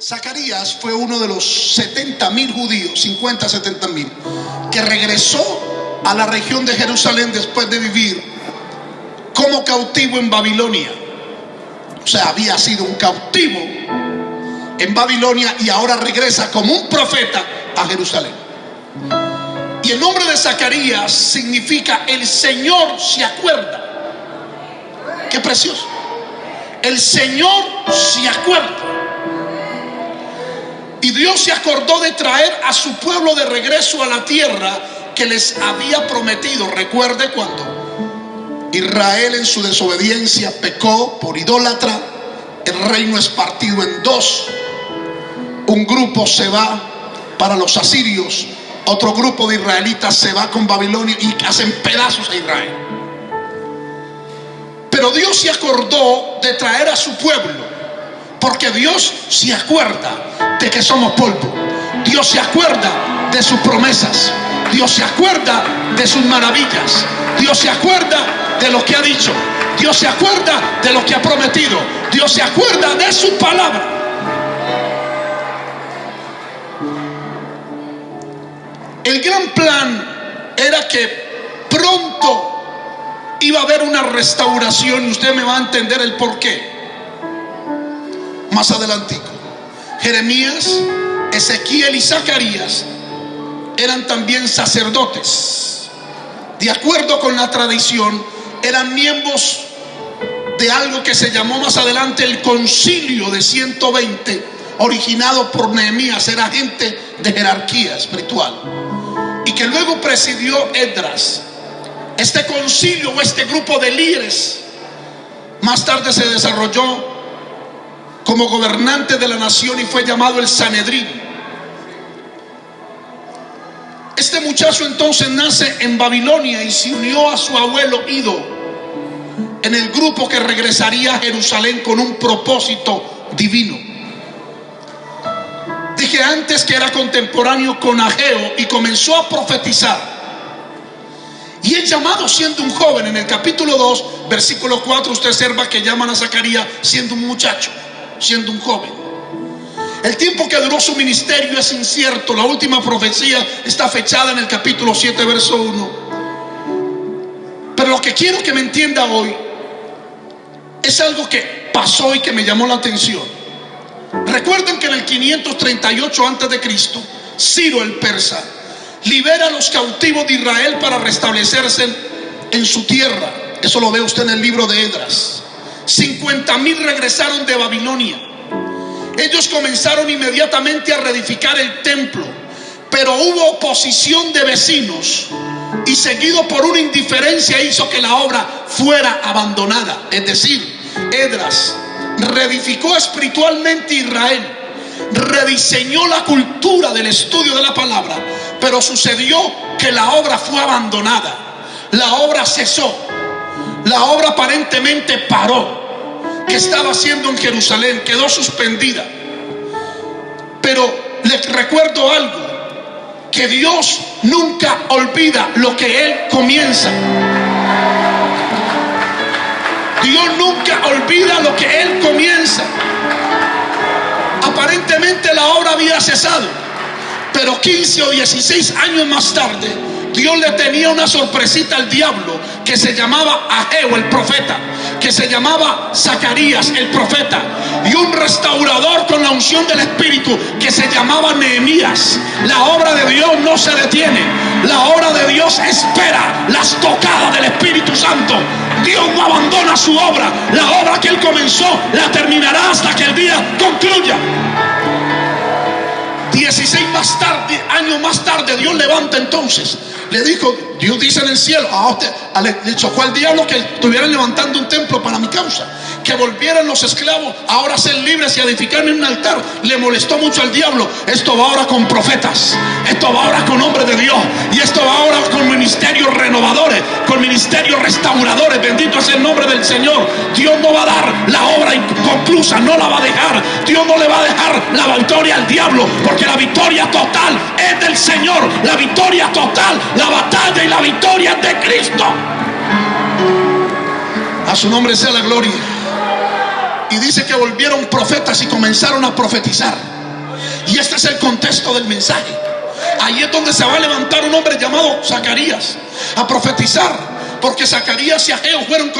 Zacarías fue uno de los 70 mil judíos, 50, 70 mil, que regresó a la región de Jerusalén después de vivir como cautivo en Babilonia. O sea, había sido un cautivo en Babilonia y ahora regresa como un profeta a Jerusalén. Y el nombre de Zacarías significa el Señor se acuerda. Qué precioso. El Señor se acuerda. Y Dios se acordó de traer a su pueblo de regreso a la tierra que les había prometido. Recuerde cuando Israel en su desobediencia pecó por idólatra. El reino es partido en dos. Un grupo se va para los asirios. Otro grupo de israelitas se va con Babilonia y hacen pedazos a Israel. Pero Dios se acordó de traer a su pueblo porque Dios se acuerda de que somos polvo. Dios se acuerda de sus promesas. Dios se acuerda de sus maravillas. Dios se acuerda de lo que ha dicho. Dios se acuerda de lo que ha prometido. Dios se acuerda de su palabra. El gran plan era que pronto iba a haber una restauración y usted me va a entender el por qué más adelantico. Jeremías, Ezequiel y Zacarías eran también sacerdotes. De acuerdo con la tradición, eran miembros de algo que se llamó más adelante el concilio de 120, originado por Nehemías, era gente de jerarquía espiritual, y que luego presidió Edras. Este concilio o este grupo de líderes más tarde se desarrolló como gobernante de la nación y fue llamado el Sanedrín. Este muchacho entonces nace en Babilonia y se unió a su abuelo Ido en el grupo que regresaría a Jerusalén con un propósito divino. Dije antes que era contemporáneo con Ageo y comenzó a profetizar. Y el llamado siendo un joven, en el capítulo 2, versículo 4, usted observa que llaman a Zacarías siendo un muchacho siendo un joven. El tiempo que duró su ministerio es incierto. La última profecía está fechada en el capítulo 7, verso 1. Pero lo que quiero que me entienda hoy es algo que pasó y que me llamó la atención. Recuerden que en el 538 antes de Cristo, Ciro el persa libera a los cautivos de Israel para restablecerse en su tierra. Eso lo ve usted en el libro de Edras. 50 mil regresaron de Babilonia. Ellos comenzaron inmediatamente a reedificar el templo, pero hubo oposición de vecinos y seguido por una indiferencia hizo que la obra fuera abandonada. Es decir, Edras reedificó espiritualmente Israel, rediseñó la cultura del estudio de la palabra, pero sucedió que la obra fue abandonada, la obra cesó, la obra aparentemente paró que estaba haciendo en Jerusalén quedó suspendida. Pero les recuerdo algo, que Dios nunca olvida lo que Él comienza. Dios nunca olvida lo que Él comienza. Aparentemente la obra había cesado, pero 15 o 16 años más tarde, Dios le tenía una sorpresita al diablo que se llamaba Ageo el profeta que se llamaba Zacarías el profeta y un restaurador con la unción del Espíritu que se llamaba Nehemías. La obra de Dios no se detiene, la obra de Dios espera las tocadas del Espíritu Santo. Dios no abandona su obra, la obra que Él comenzó la terminará hasta que el día concluya. 16 más tarde, años más tarde, Dios levanta entonces. Le dijo, Dios dice en el cielo, a usted, le chocó al diablo que estuvieran levantando un templo para mi causa, que volvieran los esclavos ahora a ser libres y a edificarme un altar. Le molestó mucho al diablo. Esto va ahora con profetas, esto va ahora con hombres de Dios, y esto va ahora con ministerios renovadores, con ministerios restauradores. Bendito es el nombre del Señor. Dios no va a dar la obra inconclusa, no la va a dejar. Dios no le va a dejar la victoria al diablo, porque la victoria total es del Señor. La victoria total, la batalla y la victoria es de Cristo. A su nombre sea la gloria. Y dice que volvieron profetas y comenzaron a profetizar. Y este es el contexto del mensaje. Ahí es donde se va a levantar un hombre llamado Zacarías a profetizar. Porque Zacarías y Ageo fueron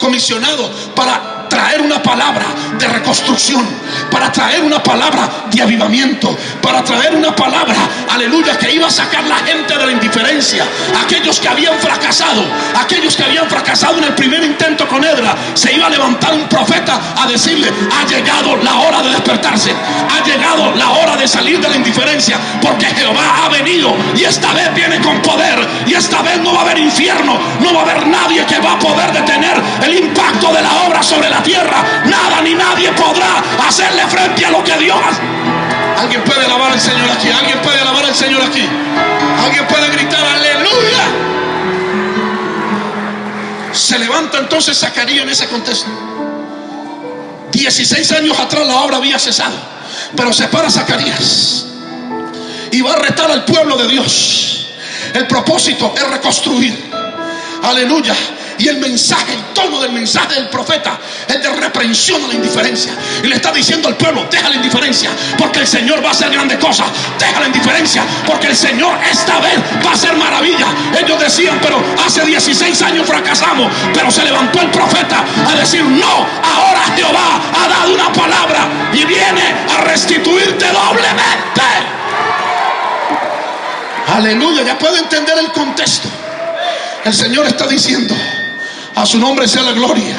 comisionados para traer una palabra de reconstrucción, para traer una palabra de avivamiento, para traer una palabra, aleluya, que iba a sacar la gente de la indiferencia. Aquellos que habían fracasado, aquellos que habían fracasado en el primer intento con Edra, se iba a levantar un profeta a decirle, ha llegado la hora de despertarse, ha llegado la hora de salir de la indiferencia, porque Jehová ha venido y esta vez viene con poder y esta vez no va a haber infierno, no va a haber nadie que va a poder detener el impacto de la obra sobre la tierra, nada ni nadie podrá hacerle frente a lo que Dios. Alguien puede alabar al Señor aquí, alguien puede alabar al Señor aquí, alguien puede gritar aleluya. Se levanta entonces Zacarías en ese contexto. 16 años atrás la obra había cesado, pero se para Zacarías y va a retar al pueblo de Dios. El propósito es reconstruir. Aleluya. Y el mensaje, el tono del mensaje del profeta es de reprensión a la indiferencia. Y le está diciendo al pueblo, deja la indiferencia, porque el Señor va a hacer grandes cosas. Deja la indiferencia, porque el Señor esta vez va a hacer maravilla. Ellos decían, pero hace 16 años fracasamos. Pero se levantó el profeta a decir, no, ahora Jehová ha dado una palabra y viene a restituirte doblemente. Aleluya, ya puedo entender el contexto. El Señor está diciendo, a su nombre sea la gloria.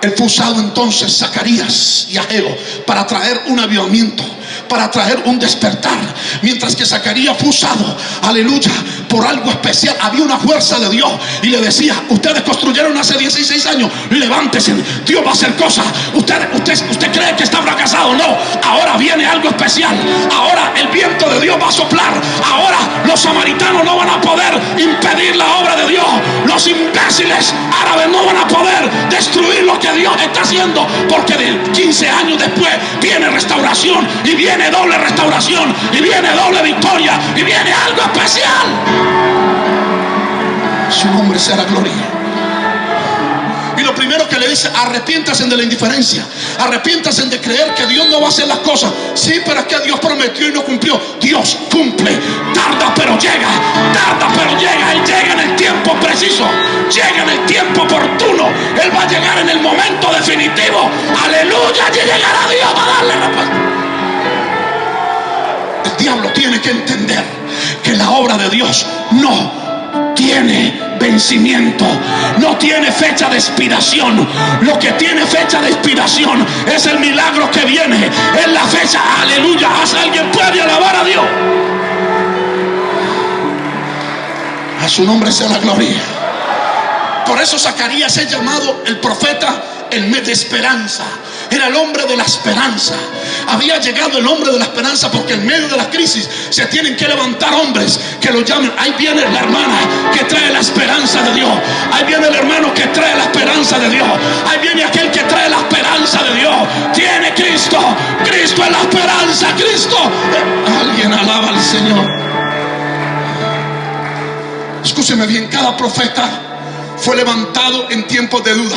Él fue usado entonces Zacarías y Ageo para traer un avivamiento, para traer un despertar. Mientras que Zacarías fue usado, aleluya, por algo especial. Había una fuerza de Dios y le decía, ustedes construyeron hace 16 años, levántese, Dios va a hacer cosas. Usted, usted, usted cree que está fracasado, no. Ahora viene algo especial. Ahora el viento de Dios va a soplar. Ahora los samaritanos no van a poder impedir Los imbéciles árabes no van a poder destruir lo que Dios está haciendo, porque de 15 años después viene restauración y viene doble restauración y viene doble victoria y viene algo especial. Su nombre será gloria primero que le dice, arrepiéntase de la indiferencia, arrepiéntase de creer que Dios no va a hacer las cosas. Sí, pero es que Dios prometió y no cumplió. Dios cumple, tarda pero llega, tarda pero llega, Él llega en el tiempo preciso, llega en el tiempo oportuno, Él va a llegar en el momento definitivo. Aleluya, y llegará Dios a darle respuesta. El diablo tiene que entender que la obra de Dios no tiene vencimiento, no tiene fecha de expiración. Lo que tiene fecha de expiración es el milagro que viene, es la fecha, aleluya. ¿Alguien puede alabar a Dios? A su nombre sea la gloria. Por eso Zacarías es llamado el profeta el mes de esperanza. Era el hombre de la esperanza. Había llegado el hombre de la esperanza porque en medio de la crisis se tienen que levantar hombres que lo llamen. Ahí viene la hermana que trae la esperanza de Dios. Ahí viene el hermano que trae la esperanza de Dios. Ahí viene aquel que trae la esperanza de Dios. Tiene Cristo. Cristo es la esperanza. Cristo. Alguien alaba al Señor. Escúcheme bien, cada profeta fue levantado en tiempos de duda.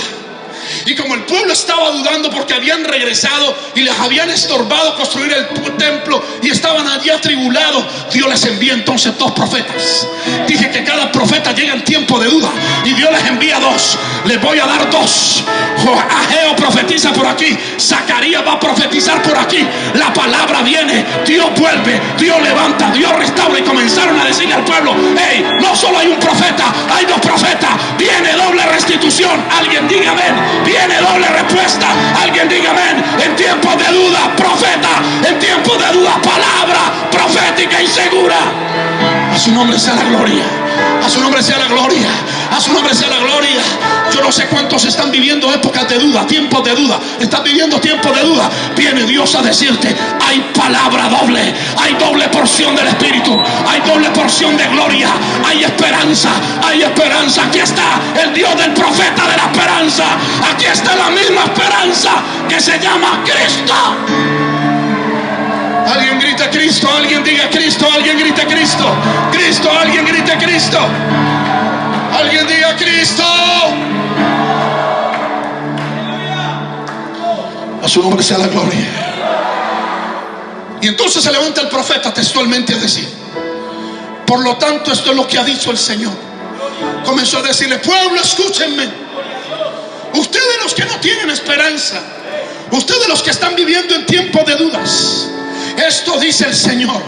Y como el pueblo estaba dudando porque habían regresado y les habían estorbado construir el templo y estaban allí atribulados, Dios les envía entonces dos profetas. Dije que cada profeta llega en tiempo de duda y Dios les envía dos. Les voy a dar dos. Ageo profetiza por aquí, Zacarías va a profetizar por aquí. La palabra viene, Dios vuelve, Dios levanta, Dios restaura y comenzaron a decirle al pueblo, hey, no solo hay un profeta, hay dos profetas, viene doble restitución. Alguien diga amén viene doble respuesta. Alguien diga amén. En tiempos de duda, profeta. En tiempos de duda, palabra profética y segura. A su nombre sea la gloria. A su nombre sea la gloria. A su nombre sea la gloria. Yo no sé cuántos están viviendo épocas de duda, tiempos de duda. Están viviendo tiempos de duda. Viene Dios a decirte, hay palabra doble. Hay doble porción del Espíritu. Hay doble porción de gloria. Hay esperanza. Hay esperanza. Aquí está el Dios del profeta de la esperanza. Aquí está la misma esperanza que se llama Cristo. Alguien grita Cristo, alguien diga Cristo, alguien grita Cristo. Cristo, alguien grita Cristo. Alguien diga Cristo. su nombre sea la gloria. Y entonces se levanta el profeta textualmente a decir, por lo tanto esto es lo que ha dicho el Señor. Comenzó a decirle, pueblo, escúchenme. Ustedes los que no tienen esperanza, ustedes los que están viviendo en tiempo de dudas, esto dice el Señor.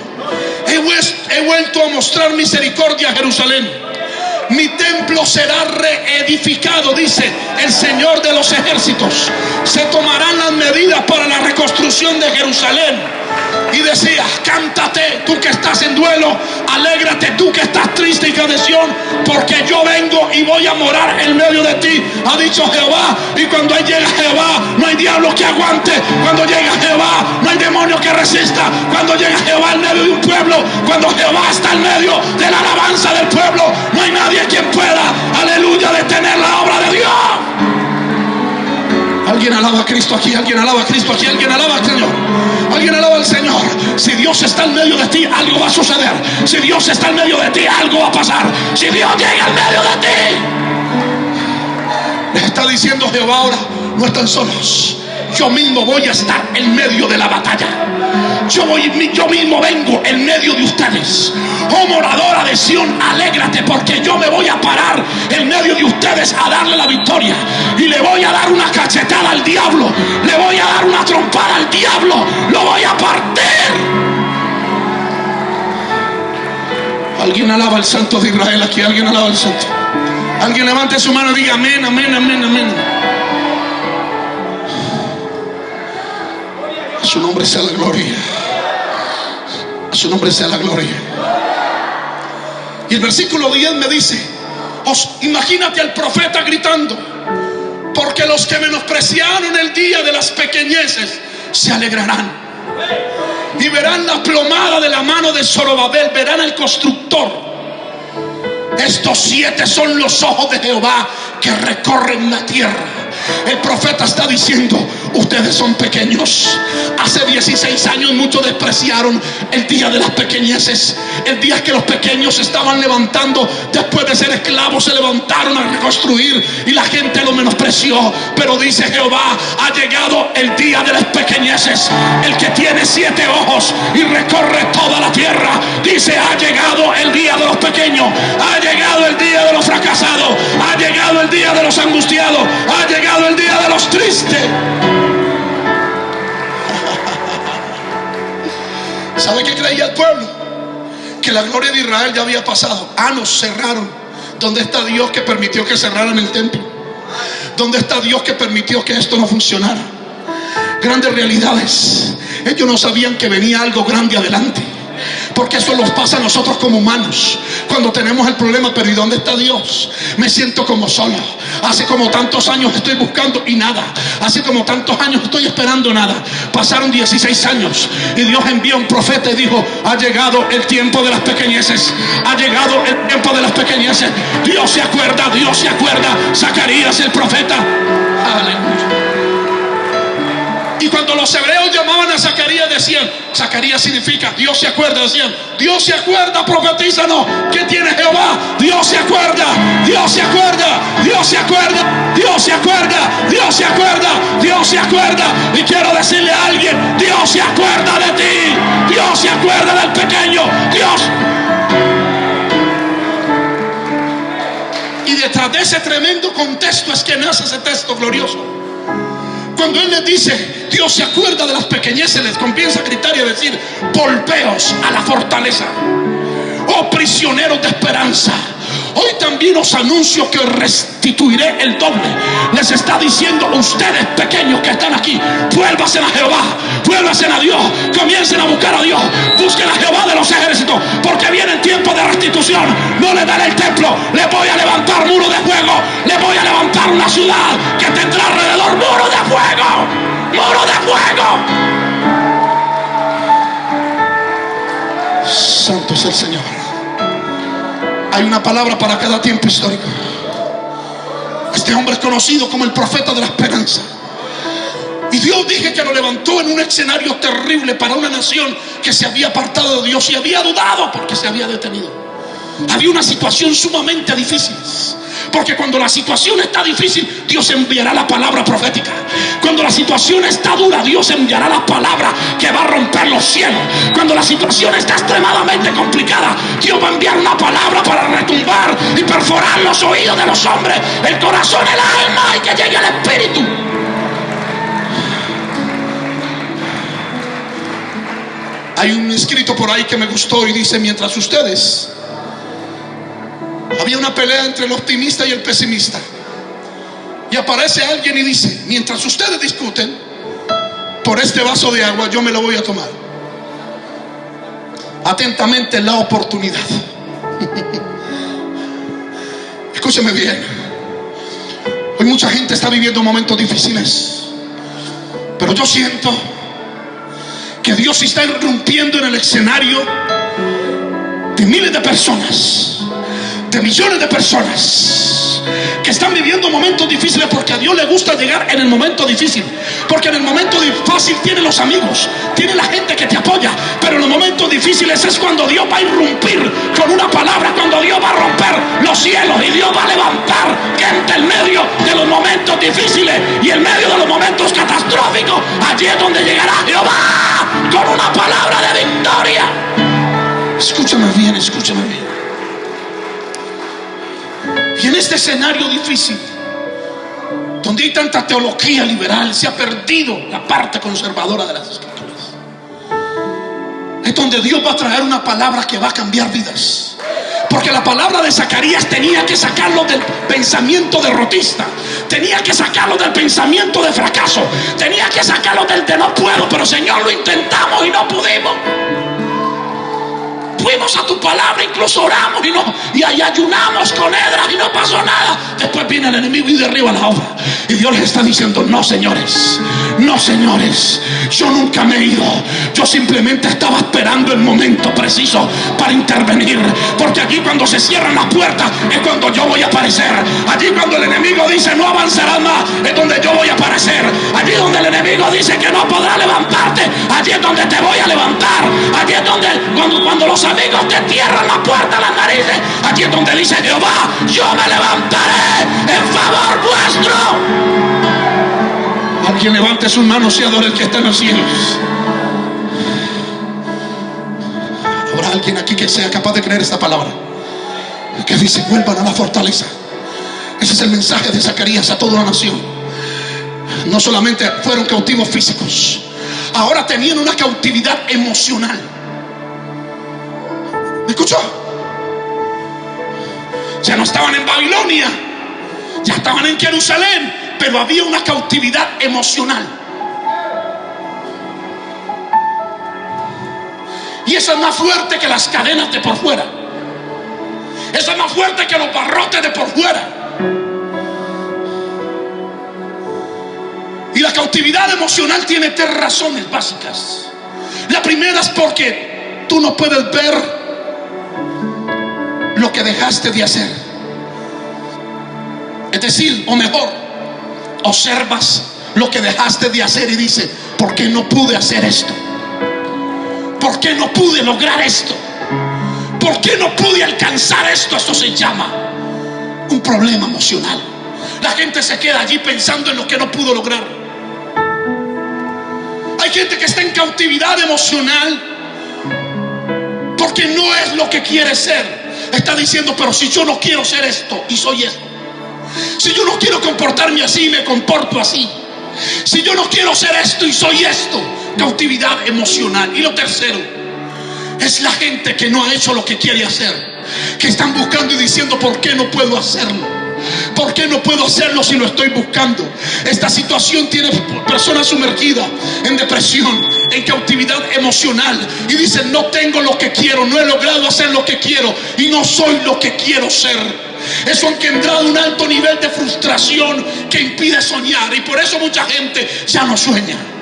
He, vuelto a mostrar misericordia a Jerusalén. Mi templo será reedificado, dice el Señor de los ejércitos. Se tomarán las medidas para la reconstrucción de Jerusalén y decía, cántate tú que estás en duelo, alégrate tú que estás triste y cadeción, porque yo vengo y voy a morar en medio de ti, ha dicho Jehová. Y cuando llega Jehová, no hay diablo que aguante. Cuando llega Jehová, no hay demonio que resista. Cuando llega Jehová en medio de un pueblo, cuando Jehová está en medio de la alabanza del pueblo, no hay nadie quien pueda, aleluya, detener la obra de Dios. Alguien alaba a Cristo aquí, alguien alaba a Cristo aquí, alguien alaba al Señor. Alguien alaba al Señor. Si Dios está en medio de ti, algo va a suceder. Si Dios está en medio de ti, algo va a pasar. Si Dios llega en medio de ti, les está diciendo Jehová ahora, no están solos yo mismo voy a estar en medio de la batalla. Yo, voy, yo mismo vengo en medio de ustedes. Oh moradora de Sión, alégrate porque yo me voy a parar en medio de ustedes a darle la victoria. Y le voy a dar una cachetada al diablo. Le voy a dar una trompada al diablo. Lo voy a partir. Alguien alaba al santo de Israel aquí. Alguien alaba al santo. Alguien levante su mano y diga amén, amén, amén, amén. A su nombre sea la gloria. A su nombre sea la gloria. Y el versículo 10 me dice, imagínate al profeta gritando, porque los que menospreciaron el día de las pequeñeces se alegrarán. Y verán la plomada de la mano de Zorobabel, verán al constructor. Estos siete son los ojos de Jehová que recorren la tierra. El profeta está diciendo, ustedes son pequeños. Hace 16 años muchos despreciaron el día de las pequeñeces. El día que los pequeños estaban levantando, después de ser esclavos, se levantaron a reconstruir y la gente lo menospreció. Pero dice Jehová, ha llegado el día de las pequeñeces. El que tiene siete ojos y recorre toda la tierra. Dice, ha llegado el día de los pequeños. Ha llegado el día de los fracasados. Ha llegado el día de los angustiados. Ha llegado el día de los tristes. ¿Sabe qué creía el pueblo? Que la gloria de Israel ya había pasado. Ah, nos cerraron. ¿Dónde está Dios que permitió que cerraran el templo? ¿Dónde está Dios que permitió que esto no funcionara? Grandes realidades. Ellos no sabían que venía algo grande adelante. Porque eso nos pasa a nosotros como humanos. Cuando tenemos el problema, pero ¿y dónde está Dios? Me siento como solo. Hace como tantos años estoy buscando y nada. Hace como tantos años estoy esperando nada. Pasaron 16 años y Dios envió un profeta y dijo, ha llegado el tiempo de las pequeñeces. Ha llegado el tiempo de las pequeñeces. Dios se acuerda, Dios se acuerda. Zacarías el profeta. Aleluya. Cuando los hebreos llamaban a Zacarías, decían, Zacarías significa, Dios se acuerda, decían, Dios se acuerda, profetízanos, ¿qué tiene Jehová? Dios se acuerda, Dios se acuerda, Dios se acuerda, Dios se acuerda, Dios se acuerda, Dios se acuerda. Y quiero decirle a alguien, Dios se acuerda de ti, Dios se acuerda del pequeño, Dios. Y detrás de ese tremendo contexto es que nace ese texto glorioso. Cuando Él les dice, Dios se acuerda de las pequeñeces, les comienza a gritar y a decir, volveos a la fortaleza. Oh prisioneros de esperanza. Hoy también os anuncio que restituiré el doble. Les está diciendo ustedes pequeños que están aquí, vuélvasen a Jehová, vuélvasen a Dios, comiencen a buscar a Dios, busquen a Jehová de los ejércitos, porque viene el tiempo de restitución. No le daré el templo, le voy a levantar muro de fuego, le voy a levantar una ciudad que tendrá alrededor muro de fuego, muro de fuego. Santo es el Señor. Hay una palabra para cada tiempo histórico. Este hombre es conocido como el profeta de la esperanza. Y Dios dije que lo levantó en un escenario terrible para una nación que se había apartado de Dios y había dudado porque se había detenido. Había una situación sumamente difícil. Porque cuando la situación está difícil, Dios enviará la palabra profética. Cuando la situación está dura, Dios enviará la palabra que va a romper los cielos. Cuando la situación está extremadamente complicada, Dios va a enviar una palabra para retumbar y perforar los oídos de los hombres, el corazón, el alma y que llegue al espíritu. Hay un escrito por ahí que me gustó y dice, mientras ustedes había una pelea entre el optimista y el pesimista. Y aparece alguien y dice, mientras ustedes discuten, por este vaso de agua yo me lo voy a tomar. Atentamente la oportunidad. Escúcheme bien. Hoy mucha gente está viviendo momentos difíciles. Pero yo siento que Dios está irrumpiendo en el escenario de miles de personas de millones de personas que están viviendo momentos difíciles porque a Dios le gusta llegar en el momento difícil. Porque en el momento fácil tiene los amigos, tiene la gente que te apoya. Pero en los momentos difíciles es cuando Dios va a irrumpir con una palabra, cuando Dios va a romper los cielos y Dios va a levantar gente en medio de los momentos difíciles y en medio de los momentos catastróficos. Allí es donde llegará Jehová con una palabra de victoria. Escúchame bien, escúchame bien. Y en este escenario difícil, donde hay tanta teología liberal, se ha perdido la parte conservadora de las escrituras. Es donde Dios va a traer una palabra que va a cambiar vidas. Porque la palabra de Zacarías tenía que sacarlo del pensamiento derrotista. Tenía que sacarlo del pensamiento de fracaso. Tenía que sacarlo del de no puedo. Pero Señor, lo intentamos y no pudimos fuimos a tu palabra, incluso oramos y, no, y ayunamos con Edras y no pasó nada. Después viene el enemigo y derriba la obra. Y Dios les está diciendo, no señores, no señores, yo nunca me he ido. Yo simplemente estaba esperando el momento preciso para intervenir. Porque aquí cuando se cierran las puertas es cuando yo voy a aparecer. Allí cuando el enemigo dice no avanzarás más es donde yo voy a aparecer. Allí donde el enemigo dice que no podrá levantarte, allí es donde te voy a levantar. Allí es donde cuando, cuando los amigos te cierran la puerta las narices. Aquí es donde dice Jehová, yo me levantaré en favor vuestro. Alguien levante sus manos y adore el que está en los cielos. Habrá alguien aquí que sea capaz de creer esta palabra. Que dice, vuelvan a la fortaleza. Ese es el mensaje de Zacarías a toda la nación. No solamente fueron cautivos físicos, ahora tenían una cautividad emocional. ¿Me escuchó? Ya no estaban en Babilonia, ya estaban en Jerusalén, pero había una cautividad emocional. Y eso es más fuerte que las cadenas de por fuera. Eso es más fuerte que los barrotes de por fuera. Y la cautividad emocional tiene tres razones básicas. La primera es porque tú no puedes ver lo que dejaste de hacer. Es decir, o mejor, observas lo que dejaste de hacer y dice, ¿por qué no pude hacer esto? ¿Por qué no pude lograr esto? ¿Por qué no pude alcanzar esto? Esto se llama un problema emocional. La gente se queda allí pensando en lo que no pudo lograr. Hay gente que está en cautividad emocional porque no es lo que quiere ser. Está diciendo, pero si yo no quiero ser esto y soy esto. Si yo no quiero comportarme así, me comporto así. Si yo no quiero ser esto y soy esto, cautividad emocional. Y lo tercero, es la gente que no ha hecho lo que quiere hacer. Que están buscando y diciendo, ¿por qué no puedo hacerlo? ¿Por qué no puedo hacerlo si lo estoy buscando? Esta situación tiene personas sumergidas en depresión, en cautividad emocional. Y dicen, no tengo lo que quiero, no he logrado hacer lo que quiero y no soy lo que quiero ser. Eso ha engendrado un alto nivel de frustración que impide soñar. Y por eso mucha gente ya no sueña.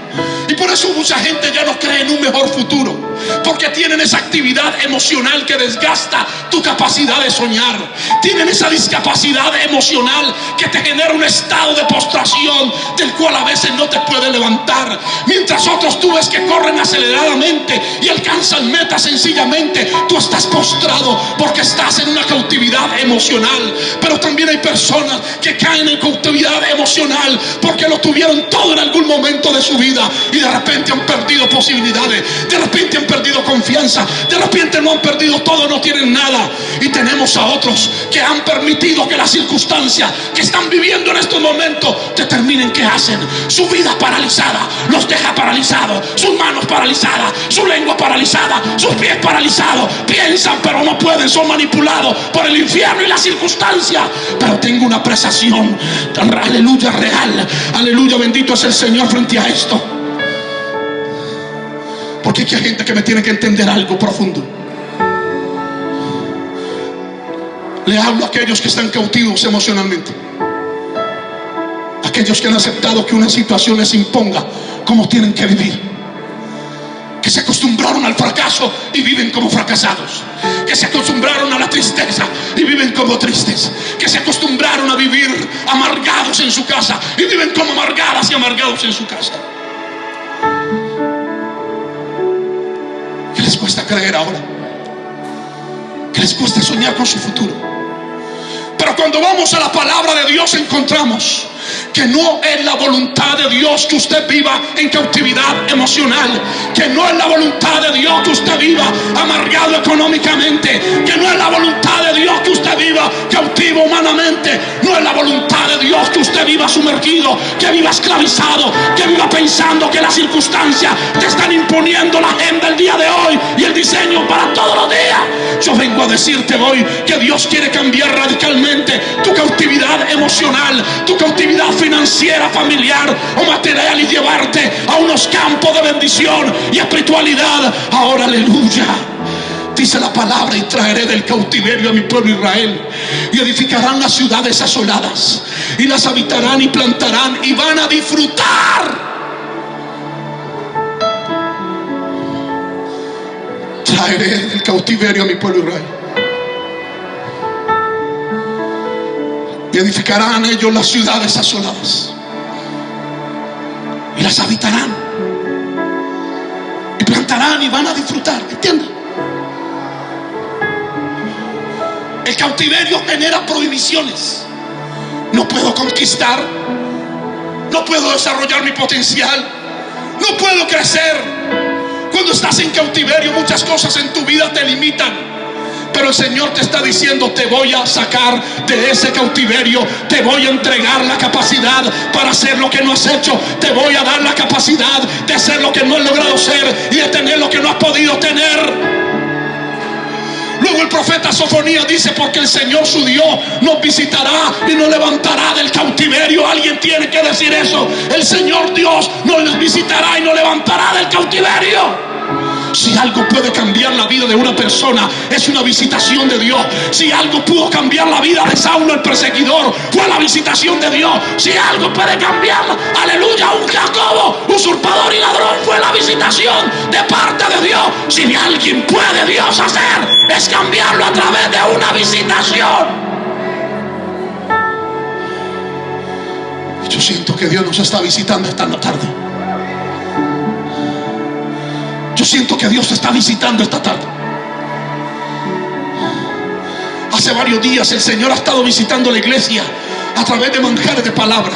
Y por eso mucha gente ya no cree en un mejor futuro. Porque tienen esa actividad emocional que desgasta tu capacidad de soñar. Tienen esa discapacidad emocional que te genera un estado de postración del cual a veces no te puede levantar. Mientras otros tú ves que corren aceleradamente y alcanzan meta sencillamente. Tú estás postrado porque estás en una cautividad emocional. Pero también hay personas que caen en cautividad emocional porque lo tuvieron todo en algún momento de su vida de repente han perdido posibilidades, de repente han perdido confianza, de repente no han perdido todo, no tienen nada. Y tenemos a otros que han permitido que las circunstancias que están viviendo en estos momentos determinen qué hacen. Su vida paralizada los deja paralizados, sus manos paralizadas, su lengua paralizada, sus pies paralizados. Piensan pero no pueden, son manipulados por el infierno y la circunstancia. Pero tengo una apreciación, aleluya real, aleluya bendito es el Señor frente a esto. Porque hay gente que me tiene que entender algo profundo. Le hablo a aquellos que están cautivos emocionalmente. Aquellos que han aceptado que una situación les imponga cómo tienen que vivir. Que se acostumbraron al fracaso y viven como fracasados. Que se acostumbraron a la tristeza y viven como tristes. Que se acostumbraron a vivir amargados en su casa y viven como amargadas y amargados en su casa. Les cuesta creer ahora? ¿Qué les cuesta soñar con su futuro? Pero cuando vamos a la palabra de Dios encontramos que no es la voluntad de Dios que usted viva en cautividad emocional, que no es la voluntad de Dios que usted viva amargado económicamente, que no es la voluntad de Dios que usted viva cautivo humanamente, no es la voluntad de Dios que usted viva sumergido, que viva esclavizado, que viva pensando que las circunstancias te están imponiendo la agenda el día de hoy y el diseño para todos los días. Yo vengo a decirte hoy que Dios quiere cambiar radicalmente tu cautividad emocional, tu cautividad financiera, familiar o material y llevarte a unos campos de bendición y espiritualidad. Ahora, aleluya. Dice la palabra y traeré del cautiverio a mi pueblo Israel y edificarán las ciudades asoladas y las habitarán y plantarán y van a disfrutar. Traeré del cautiverio a mi pueblo Israel. y edificarán ellos las ciudades asoladas y las habitarán y plantarán y van a disfrutar, ¿entienden? El cautiverio genera prohibiciones. No puedo conquistar, no puedo desarrollar mi potencial, no puedo crecer. Cuando estás en cautiverio muchas cosas en tu vida te limitan. Pero el Señor te está diciendo, te voy a sacar de ese cautiverio, te voy a entregar la capacidad para hacer lo que no has hecho, te voy a dar la capacidad de hacer lo que no has logrado ser y de tener lo que no has podido tener. El profeta Sofonía dice, porque el Señor su Dios nos visitará y nos levantará del cautiverio. Alguien tiene que decir eso. El Señor Dios nos visitará y nos levantará del cautiverio. Si algo puede cambiar la vida de una persona, es una visitación de Dios. Si algo pudo cambiar la vida de Saulo el perseguidor, fue la visitación de Dios. Si algo puede cambiar, aleluya, un Jacobo, usurpador y ladrón, fue la visitación de parte de Dios. Si alguien puede Dios hacer, es cambiarlo a través de una visitación. Yo siento que Dios nos está visitando esta tarde. Yo siento que Dios te está visitando esta tarde. Hace varios días el Señor ha estado visitando la iglesia a través de manjares de palabra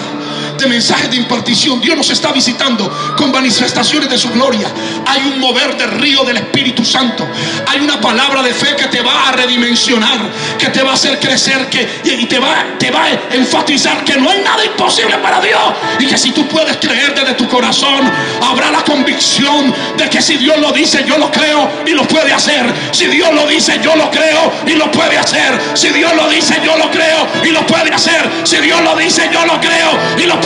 de mensajes de impartición. Dios nos está visitando con manifestaciones de su gloria. Hay un mover del río del Espíritu Santo. Hay una palabra de fe que te va a redimensionar, que te va a hacer crecer que, y te va, te va a enfatizar que no hay nada imposible para Dios. Y que si tú puedes creer desde tu corazón, habrá la convicción de que si Dios lo dice, yo lo creo y lo puede hacer. Si Dios lo dice, yo lo creo y lo puede hacer. Si Dios lo dice, yo lo creo y lo puede hacer. Si Dios lo dice, yo lo creo y lo puede hacer.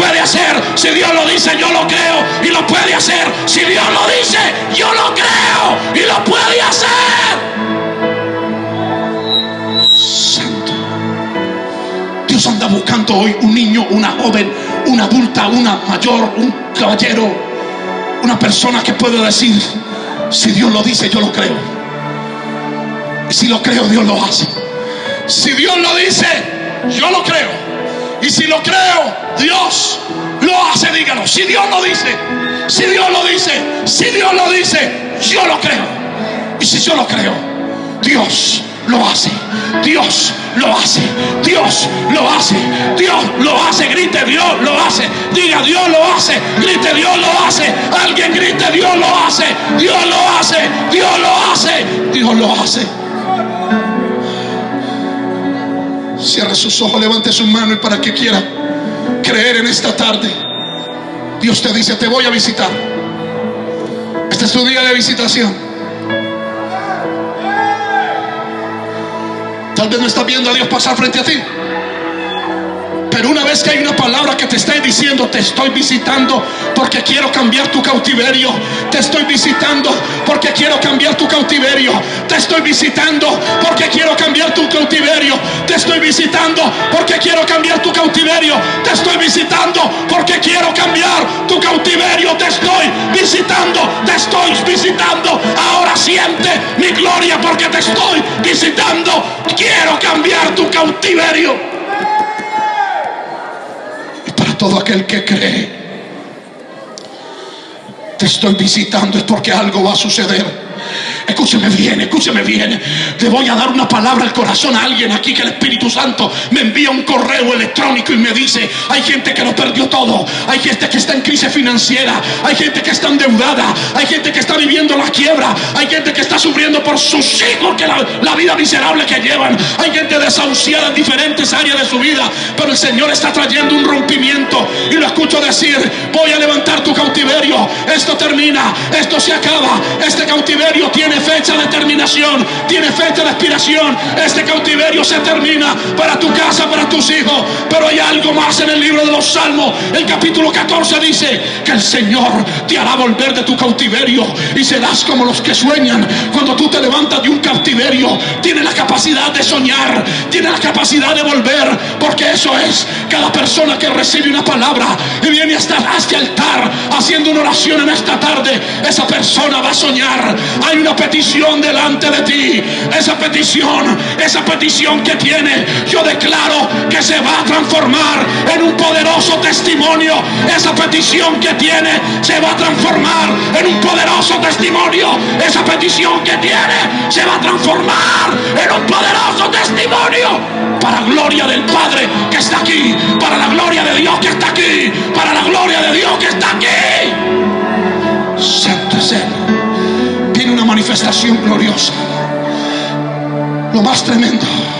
Si Dios lo dice, yo lo creo y lo puede hacer. Si Dios lo dice, yo lo creo y lo puede hacer. Santo. Dios anda buscando hoy un niño, una joven, una adulta, una mayor, un caballero, una persona que pueda decir, si Dios lo dice, yo lo creo. Y si lo creo, Dios lo hace. Si Dios lo dice, yo lo creo. Y si lo creo, Dios lo hace, dígalo. Si Dios lo dice, si Dios lo dice, si Dios lo dice, yo lo creo. Y si yo lo creo, Dios lo hace. Dios lo hace. Dios lo hace. Dios lo hace. Grite, Dios lo hace. Diga, Dios lo hace. Grite, Dios lo hace. Alguien grite, Dios lo hace. Dios lo hace. Dios lo hace. Dios lo hace. Cierre sus ojos, levante su mano y para que quiera creer en esta tarde, Dios te dice, te voy a visitar. Este es tu día de visitación. Tal vez no estás viendo a Dios pasar frente a ti. Pero una vez que hay una palabra que te está diciendo, te estoy visitando porque quiero cambiar tu cautiverio. Te estoy visitando porque quiero cambiar tu cautiverio. Te estoy visitando porque quiero cambiar tu cautiverio. Te estoy visitando porque quiero cambiar tu cautiverio. Te estoy visitando porque quiero cambiar tu cautiverio. Te estoy visitando, te estoy visitando. Ahora siente mi gloria porque te estoy visitando. Quiero cambiar tu cautiverio todo aquel que cree. Te estoy visitando es porque algo va a suceder. Escúcheme bien, escúcheme bien. Te voy a dar una palabra al corazón a alguien aquí que el Espíritu Santo me envía un correo electrónico y me dice, hay gente que lo perdió todo, hay gente que está en crisis financiera, hay gente que está endeudada, hay gente que está viviendo la quiebra, hay gente que está sufriendo por sus hijos, que la, la vida miserable que llevan, hay gente desahuciada en diferentes áreas de su vida, pero el Señor está trayendo un rompimiento. Y lo escucho decir, voy a levantar tu cautiverio, esto termina, esto se acaba, este cautiverio tiene fecha de terminación, tiene fecha de expiración. Este cautiverio se termina para tu casa, para tus hijos. Pero hay algo más en el libro de los Salmos. El capítulo 14 dice que el Señor te hará volver de tu cautiverio y serás como los que sueñan. Cuando tú te levantas de un cautiverio, tiene la capacidad de soñar, tiene la capacidad de volver, porque eso es cada persona que recibe una palabra y viene hasta este altar haciendo una oración en esta tarde. Esa persona va a soñar. Hay una petición delante de ti. Esa petición, esa petición que tiene, yo declaro que se va a transformar en un poderoso testimonio. Esa petición que tiene se va a transformar en un poderoso testimonio. Esa petición que tiene se va a transformar en un poderoso testimonio. Para gloria del Padre que está aquí. Para la gloria de Dios que está aquí. Para la gloria de Dios que está aquí. Santo manifestación gloriosa. Lo más tremendo.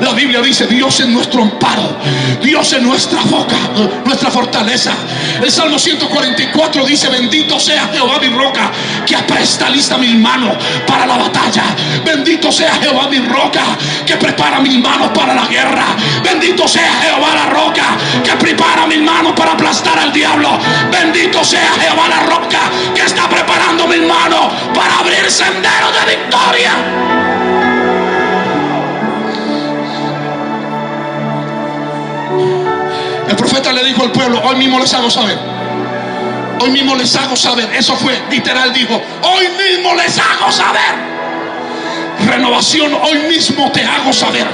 La Biblia dice, Dios es nuestro amparo, Dios es nuestra boca, nuestra fortaleza. El Salmo 144 dice, bendito sea Jehová mi roca, que apresta lista mis manos para la batalla. Bendito sea Jehová mi roca, que prepara mis manos para la guerra. Bendito sea Jehová la roca, que prepara mis manos para aplastar al diablo. Bendito sea Jehová la roca, que está preparando mis manos para abrir senderos de victoria. El profeta le dijo al pueblo, hoy mismo les hago saber. Hoy mismo les hago saber. Eso fue literal, dijo, hoy mismo les hago saber. Renovación, hoy mismo te hago saber.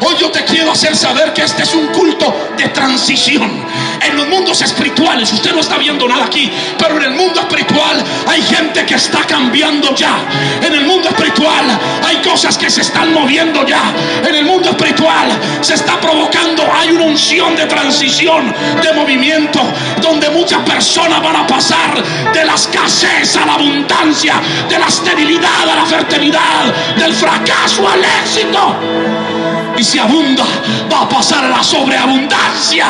Hoy yo te quiero hacer saber que este es un culto de transición. En los mundos espirituales, usted no está viendo nada aquí, pero en el mundo espiritual hay gente que está cambiando ya. En el mundo espiritual hay cosas que se están moviendo ya. En el mundo espiritual se está provocando, hay una unción de transición, de movimiento, donde muchas personas van a pasar de la escasez a la abundancia, de la esterilidad a la fertilidad, del fracaso al éxito. Y si abunda, va a pasar la sobreabundancia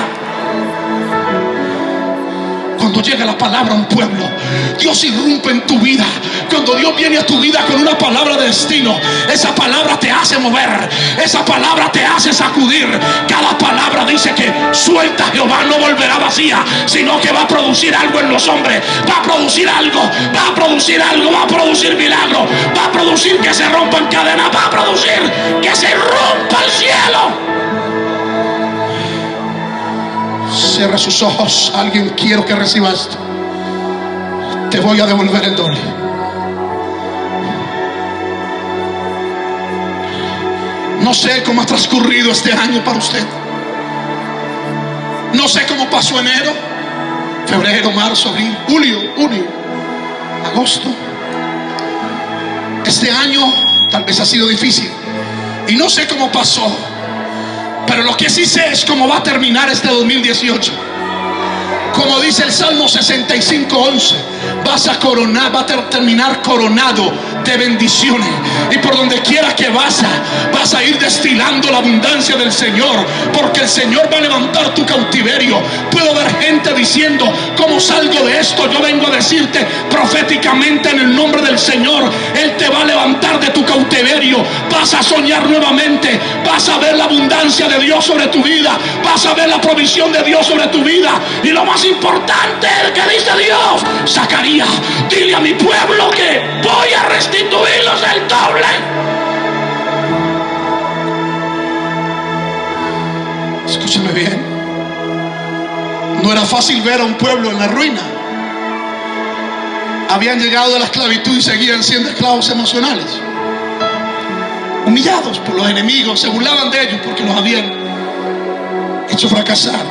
cuando llega la palabra a un pueblo, Dios irrumpe en tu vida. Cuando Dios viene a tu vida con una palabra de destino, esa palabra te hace mover, esa palabra te hace sacudir. Cada palabra dice que suelta Jehová no volverá vacía, sino que va a producir algo en los hombres, va a producir algo, va a producir algo, va a producir milagro, va a producir que se rompan cadenas, va a producir que se rompa el cielo. Cierra sus ojos. Alguien quiero que reciba esto. Te voy a devolver el doble. No sé cómo ha transcurrido este año para usted. No sé cómo pasó enero, febrero, marzo, abril, julio, junio, agosto. Este año tal vez ha sido difícil. Y no sé cómo pasó. Pero lo que sí sé es cómo va a terminar este 2018. Como dice el Salmo 65, 11, vas a coronar, va a terminar coronado de bendiciones. Y por donde quiera que vas, vas a ir destilando la abundancia del Señor. Porque el Señor va a levantar tu cautiverio. Puedo ver gente diciendo, ¿cómo salgo de esto? Yo vengo a decirte proféticamente en el nombre del Señor. Él te va a levantar de tu cautiverio. Vas a soñar nuevamente. Vas a ver la abundancia de Dios sobre tu vida. Vas a ver la provisión de Dios sobre tu vida. Y lo más importante que dice Dios, Zacarías, dile a mi pueblo que voy a restituirlos el doble. Escúchame bien. No era fácil ver a un pueblo en la ruina. Habían llegado de la esclavitud y seguían siendo esclavos emocionales. Humillados por los enemigos, se burlaban de ellos porque los habían hecho fracasar.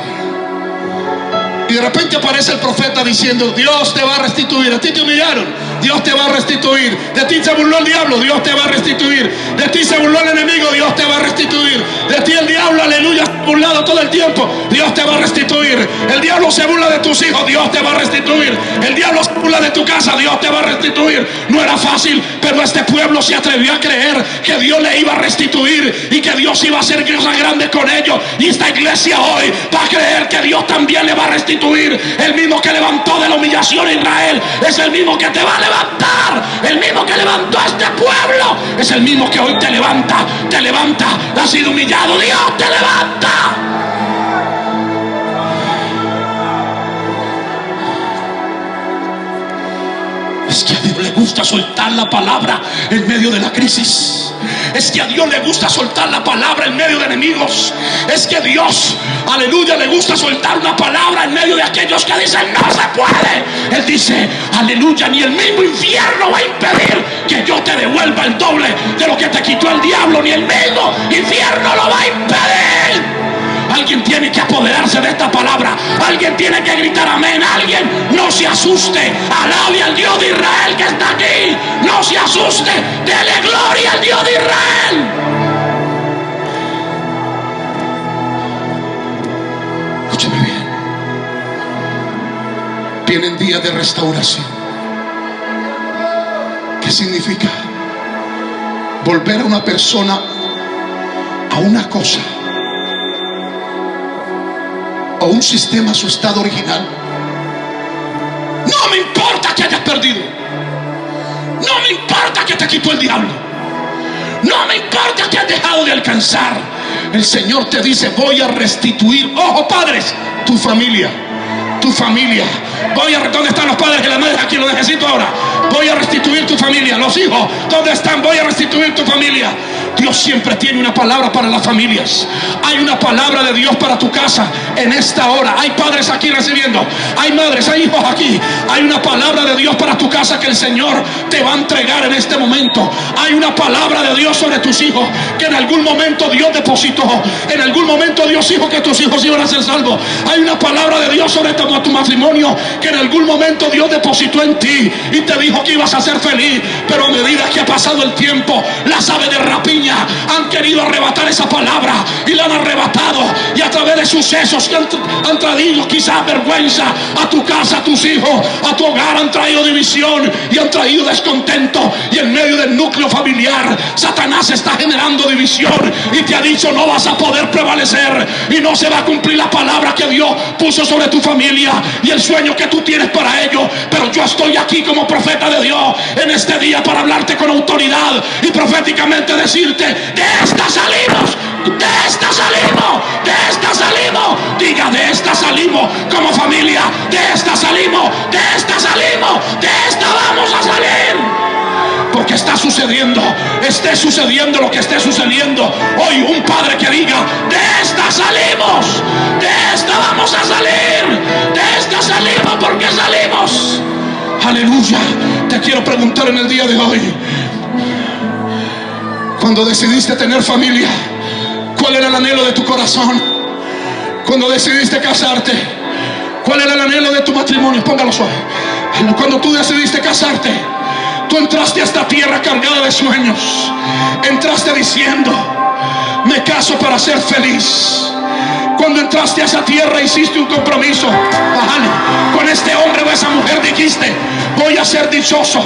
Y de repente aparece el profeta diciendo, Dios te va a restituir. A ti te humillaron, Dios te va a restituir. De ti se burló el diablo, Dios te va a restituir. De ti se burló el enemigo, Dios te va a restituir. De ti el diablo, aleluya, se burlado todo el tiempo, Dios te va a restituir. El diablo se burla de tus hijos, Dios te va a restituir. El diablo se burla de tu casa, Dios te va a restituir. No era fácil, pero este pueblo se atrevió a creer que Dios le iba a restituir y que Dios iba a hacer cosas grandes con ellos. Y esta iglesia hoy va a creer que Dios también le va a restituir el mismo que levantó de la humillación a Israel es el mismo que te va a levantar. El mismo que levantó a este pueblo es el mismo que hoy te levanta. Te levanta. Has sido humillado. Dios te levanta. Es que gusta soltar la palabra en medio de la crisis. Es que a Dios le gusta soltar la palabra en medio de enemigos. Es que Dios, aleluya, le gusta soltar una palabra en medio de aquellos que dicen no se puede. Él dice, aleluya, ni el mismo infierno va a impedir que yo te devuelva el doble de lo que te quitó el diablo. Ni el mismo infierno lo va a impedir. Alguien tiene que apoderarse de esta palabra. Alguien tiene que gritar amén. Alguien no se asuste. Alabe al Dios de Israel que está aquí. No se asuste. Dele gloria al Dios de Israel. Escúcheme bien. Vienen días de restauración. ¿Qué significa? Volver a una persona a una cosa o un sistema a su estado original. No me importa que hayas perdido. No me importa que te quitó el diablo. No me importa que has dejado de alcanzar. El Señor te dice, voy a restituir, ojo padres, tu familia. Tu familia. Voy a, ¿Dónde están los padres y las madres? Aquí lo necesito ahora. Voy a restituir tu familia. Los hijos, ¿dónde están? Voy a restituir tu familia. Dios siempre tiene una palabra para las familias. Hay una palabra de Dios para tu casa en esta hora. Hay padres aquí recibiendo. Hay madres, hay hijos aquí. Hay una palabra de Dios para tu casa que el Señor te va a entregar en este momento. Hay una palabra de Dios sobre tus hijos que en algún momento Dios depositó. En algún momento Dios dijo que tus hijos iban a ser salvos. Hay una palabra de Dios sobre tu, matrimonio que en algún momento Dios depositó en ti y te dijo que ibas a ser feliz. Pero a medida que ha pasado el tiempo, las aves de han querido arrebatar esa palabra y la han arrebatado. Y a través de sucesos que han, traído quizás vergüenza a tu casa, a tus hijos, a tu hogar, han traído división y han traído descontento. Y en medio del núcleo familiar, Satanás está generando división y te ha dicho no vas a poder prevalecer y no se va a cumplir la palabra que Dios puso sobre tu familia y el sueño que tú tienes para ellos. Pero yo estoy aquí como profeta de Dios en este día para hablarte con autoridad y proféticamente de esta salimos, de esta salimos, de esta salimos. Diga, de esta salimos como familia, de esta salimos, de esta salimos, de esta vamos a salir. Porque está sucediendo, esté sucediendo lo que esté sucediendo. Hoy un padre que diga, de esta salimos, de esta vamos a salir, de esta salimos porque salimos. Aleluya. Te quiero preguntar en el día de hoy, cuando decidiste tener familia, ¿cuál era el anhelo de tu corazón? Cuando decidiste casarte, ¿cuál era el anhelo de tu matrimonio? Póngalo suave. Cuando tú decidiste casarte, tú entraste a esta tierra cargada de sueños. Entraste diciendo, me caso para ser feliz. Cuando entraste a esa tierra hiciste un compromiso. Con este hombre o esa mujer dijiste, voy a ser dichoso.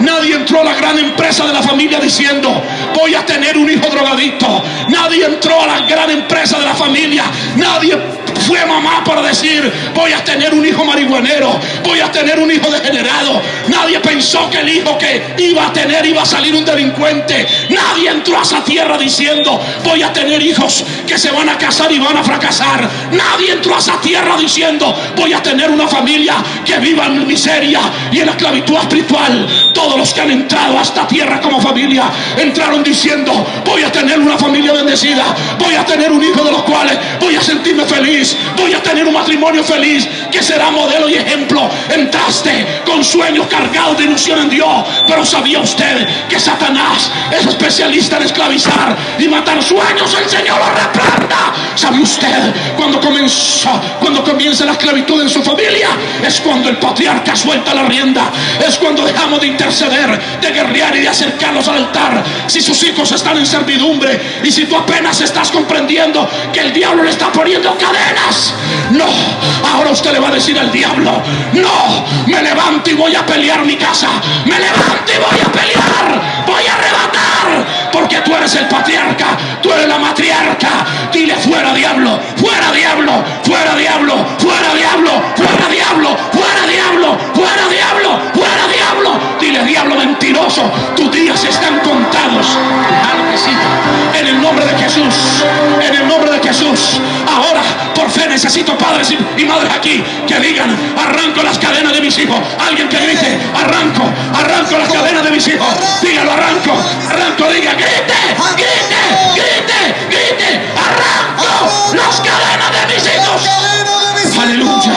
Nadie entró a la gran empresa de la familia diciendo, voy a tener un hijo drogadicto. Nadie entró a la gran empresa de la familia. Nadie fue mamá para decir, voy a tener un hijo marihuanero, voy a tener un hijo degenerado. Nadie pensó que el hijo que iba a tener iba a salir un delincuente. Nadie entró a esa tierra diciendo, voy a tener hijos que se van a casar y van a fracasar. Nadie entró a esa tierra diciendo, voy a tener una familia que viva en miseria y en la esclavitud espiritual. Todos los que han entrado a esta tierra como familia entraron diciendo, voy a tener una familia bendecida, voy a tener un hijo de los cuales voy a sentirme feliz voy a tener un matrimonio feliz que será modelo y ejemplo. Entraste con sueños cargados de ilusión en Dios, pero sabía usted que Satanás es especialista en esclavizar y matar sueños. El Señor lo reprenda. ¿Sabe usted cuando comienza, cuando comienza la esclavitud en su familia? Es cuando el patriarca suelta la rienda. Es cuando dejamos de interceder, de guerrear y de acercarnos al altar. Si sus hijos están en servidumbre y si tú apenas estás comprendiendo que el diablo le está poniendo cadena no, ahora usted le va a decir al diablo, no, me levanto y voy a pelear mi casa. Me levanto y voy a pelear. Voy a arrebatar. Porque tú eres el patriarca, tú eres la matriarca. Dile fuera diablo, fuera diablo, fuera diablo, fuera diablo, fuera diablo, fuera diablo, fuera diablo, fuera diablo. Dile diablo mentiroso, tus días están contados. En el nombre de Jesús, en el nombre de Jesús. Necesito padres y, madres aquí que digan, arranco las cadenas de mis hijos. Alguien que grite, arranco, arranco las cadenas de mis hijos. Dígalo, arranco, arranco, diga, grite, grite, grite, grite, arranco las cadenas de mis hijos. Aleluya.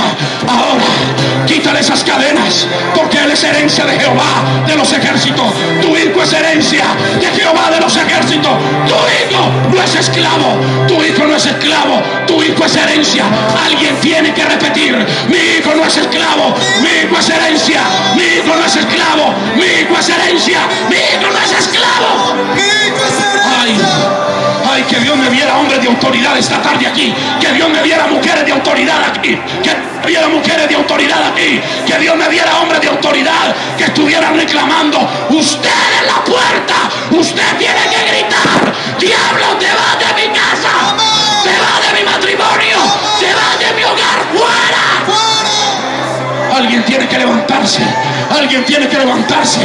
Quítale esas cadenas, porque Él es herencia de Jehová de los ejércitos. Tu hijo es herencia de Jehová de los ejércitos. Tu hijo no es esclavo. Tu hijo no es esclavo. Tu hijo es herencia. Alguien tiene que repetir. Mi hijo no es esclavo. Mi hijo es herencia. Mi hijo no es esclavo. Mi hijo es herencia. Mi hijo no es esclavo. Ay, que Dios me viera hombres de autoridad esta tarde aquí. Que Dios me viera mujeres de autoridad aquí. Que me viera mujeres de autoridad aquí. Que Dios me viera hombres de autoridad que estuvieran reclamando. Usted en la puerta. Usted tiene que gritar. Diablo, te vas de mi casa. Te vas de mi matrimonio. Te vas de mi hogar. ¡Fuera! Alguien tiene que levantarse. Alguien tiene que levantarse.